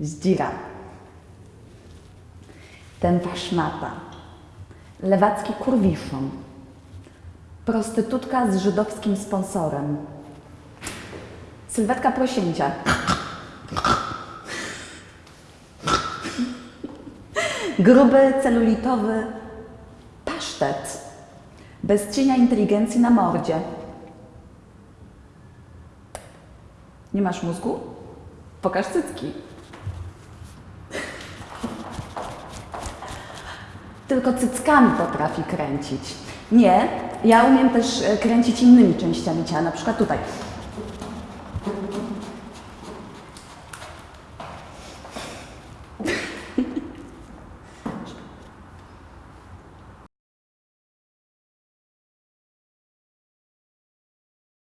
Zdzira. Ten waszmata. Lewacki kurwiszon. Prostytutka z żydowskim sponsorem. Sylwetka prosięcia. Gruby, celulitowy pasztet. Bez cienia inteligencji na mordzie. Nie masz mózgu? Pokaż cycki. Tylko cyckami potrafi kręcić. Nie, ja umiem też e, kręcić innymi częściami ciała, na przykład tutaj.